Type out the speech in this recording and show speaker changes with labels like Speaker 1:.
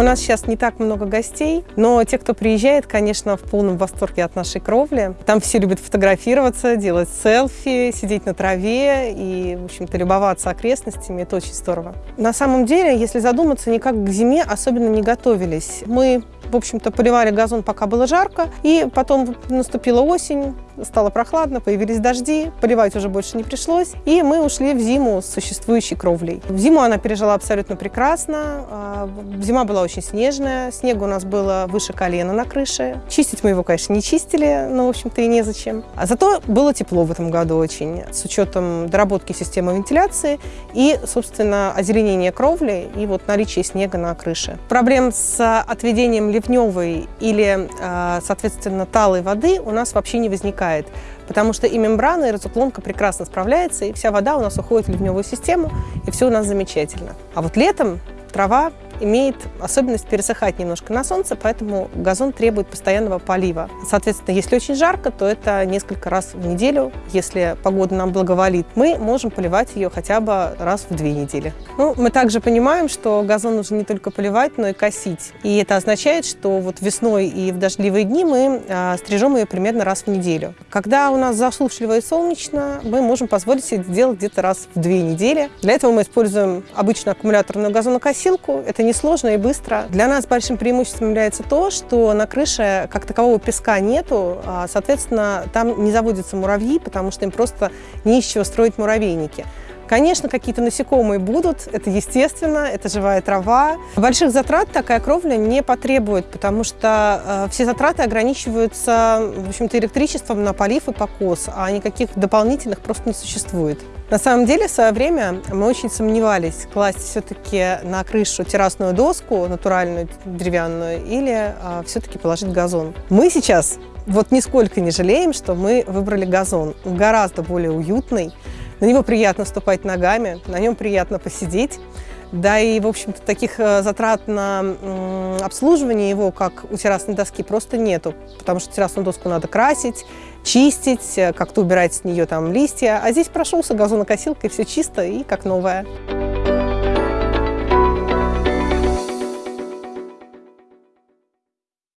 Speaker 1: У нас сейчас не так много гостей, но те, кто приезжает, конечно, в полном восторге от нашей кровли. Там все любят фотографироваться, делать селфи, сидеть на траве и, в общем-то, любоваться окрестностями. Это очень здорово. На самом деле, если задуматься, никак к зиме особенно не готовились. Мы в общем-то, поливали газон, пока было жарко. И потом наступила осень, стало прохладно, появились дожди, поливать уже больше не пришлось. И мы ушли в зиму с существующей кровлей. В зиму она пережила абсолютно прекрасно. А, зима была очень снежная, снега у нас было выше колена на крыше. Чистить мы его, конечно, не чистили, но, в общем-то, и незачем. А зато было тепло в этом году очень, с учетом доработки системы вентиляции и, собственно, озеленения кровли и вот наличие снега на крыше. Проблем с отведением ливневой или, а, соответственно, талой воды у нас вообще не возникает, потому что и мембрана, и разуклонка прекрасно справляется, и вся вода у нас уходит в ливневую систему, и все у нас замечательно. А вот летом трава имеет особенность пересыхать немножко на солнце, поэтому газон требует постоянного полива. Соответственно, если очень жарко, то это несколько раз в неделю. Если погода нам благоволит, мы можем поливать ее хотя бы раз в две недели. Ну, мы также понимаем, что газон нужно не только поливать, но и косить. И это означает, что вот весной и в дождливые дни мы а, стрижем ее примерно раз в неделю. Когда у нас засушливо и солнечно, мы можем позволить себе сделать где-то раз в две недели. Для этого мы используем обычную аккумуляторную газонокосилку. Это не несложно и быстро. Для нас большим преимуществом является то, что на крыше как такового песка нету, а, соответственно, там не заводятся муравьи, потому что им просто не из чего строить муравейники. Конечно, какие-то насекомые будут, это естественно, это живая трава. Больших затрат такая кровля не потребует, потому что э, все затраты ограничиваются, в общем-то, электричеством на полив и покос, а никаких дополнительных просто не существует. На самом деле, в свое время мы очень сомневались, класть все-таки на крышу террасную доску, натуральную, деревянную, или э, все-таки положить газон. Мы сейчас вот нисколько не жалеем, что мы выбрали газон. Гораздо более уютный, на него приятно ступать ногами, на нем приятно посидеть. Да и, в общем-то, таких э, затрат на обслуживание его, как у террасной доски, просто нету. Потому что террасную доску надо красить, чистить, э, как-то убирать с нее там листья. А здесь прошелся газонокосилкой, все чисто и как новое.